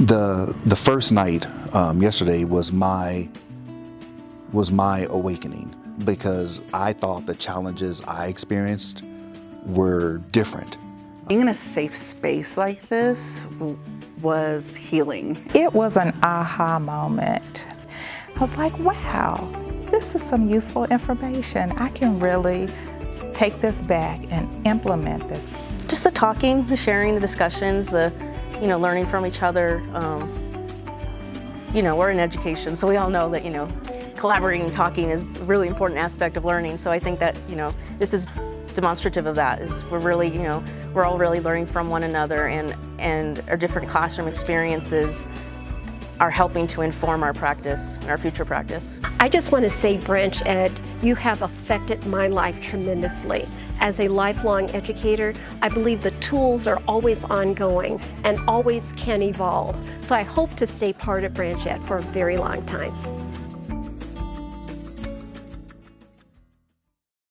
The the first night um, yesterday was my was my awakening because I thought the challenges I experienced were different. Being in a safe space like this was healing. It was an aha moment. I was like, wow, this is some useful information. I can really take this back and implement this. Just the talking, the sharing, the discussions, the, you know, learning from each other. Um, you know, we're in education, so we all know that, you know, collaborating and talking is a really important aspect of learning. So I think that, you know, this is demonstrative of that. Is we're really, you know, we're all really learning from one another and, and our different classroom experiences are helping to inform our practice and our future practice. I just want to say, BranchED, you have affected my life tremendously. As a lifelong educator, I believe the tools are always ongoing and always can evolve. So I hope to stay part of BranchED for a very long time.